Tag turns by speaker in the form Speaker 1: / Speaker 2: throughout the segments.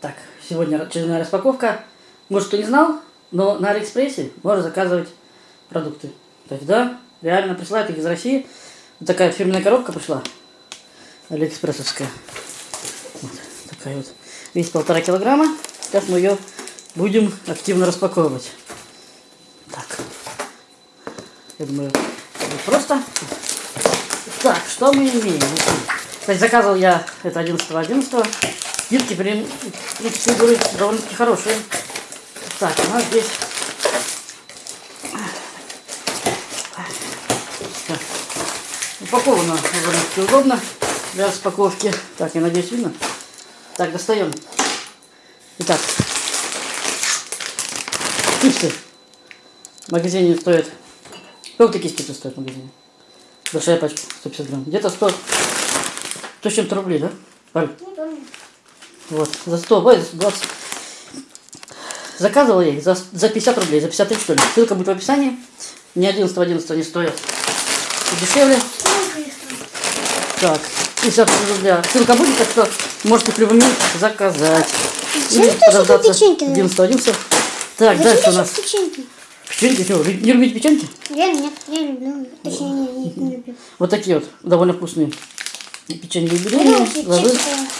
Speaker 1: Так, сегодня очередная распаковка. Может, кто не знал, но на Алиэкспрессе можно заказывать продукты. То есть, да, реально присылают их из России. Вот такая фирменная коробка пришла. Алиэкспрессовская. Вот такая вот. Весит полтора килограмма. Сейчас мы ее будем активно распаковывать. Так. Я думаю, будет просто. Так, что мы имеем? Кстати, заказывал я это 11 11 Скидки, блин, принципе, были довольно-таки хорошие. Так, у нас здесь... Так. Упаковано довольно-таки удобно для распаковки. Так, я надеюсь, видно. Так, достаем. Итак, чипсы в магазине стоят... Сколько такие чипсы стоят в магазине? Большая пачка, 150 грамм. Где-то 100... 100 с чем-то рублей, да? Паль? Вот, за 100, ой, за 20. Заказывал я их за, за 50 рублей, за 53 что ли. Ссылка будет в описании. Не 11 11 они стоят и дешевле. Так, 50 рубля. Ссылка будет, так что можете в любой момент заказать.
Speaker 2: Печеньки даешь?
Speaker 1: 11 11 Так,
Speaker 2: Зачем
Speaker 1: дальше у нас
Speaker 2: печеньки?
Speaker 1: печеньки. Что, вы не любите печеньки?
Speaker 2: Я нет, я люблю. Точнее, не, не, не люблю.
Speaker 1: Вот такие вот, довольно вкусные. Печенье
Speaker 2: вообще
Speaker 1: Ложи.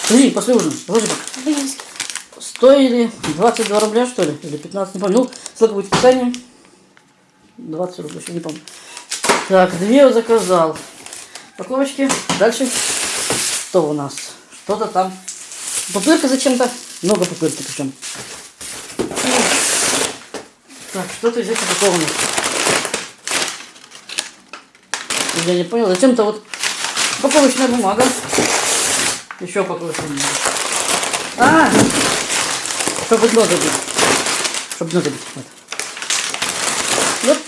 Speaker 1: Подожди, после ужина. Ложи пока. Стоили 22 рубля, что ли? Или 15, не помню. Ну, ссылка будет в описании. 20 рублей, не помню. Так, две заказал. Упаковочки. Дальше. Что у нас? Что-то там. Пупырка зачем-то. Много пупырки причем. Так, что-то здесь упаковано. Я не понял. Зачем-то вот упаковочная бумага. Еще упаковочная бумага. А! Чтобы дно забить. Чтобы дно забить. Вот. вот.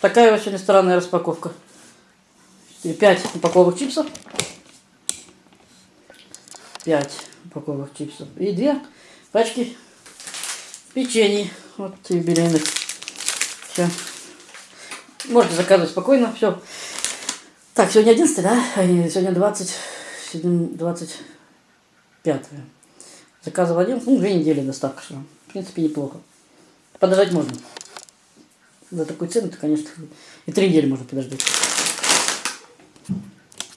Speaker 1: Такая вот сегодня странная распаковка. И Пять упаковок чипсов. Пять упаковок чипсов. И две пачки печений. Вот юбилейных. Все. Можете заказывать спокойно. Все. Так, сегодня 11, да? А сегодня 20, 25. Заказывал один, ну, две недели доставка шла. В принципе, неплохо. Подождать можно. За такую цену, то, конечно, и три недели можно подождать.